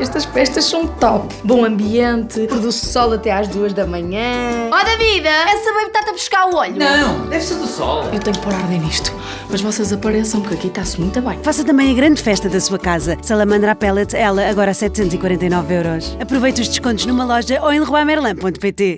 estas festas são top. Bom ambiente, produz sol até às duas da manhã. Ó David, essa baby está-te a buscar o olho. Não, deve ser do sol. Eu tenho que pôr ordem nisto. Mas vocês apareçam, que aqui está-se muito bem. Faça também a grande festa da sua casa. Salamandra Pellet, ela agora a 749 euros. Aproveite os descontos numa loja ou em leroymerlin.pt.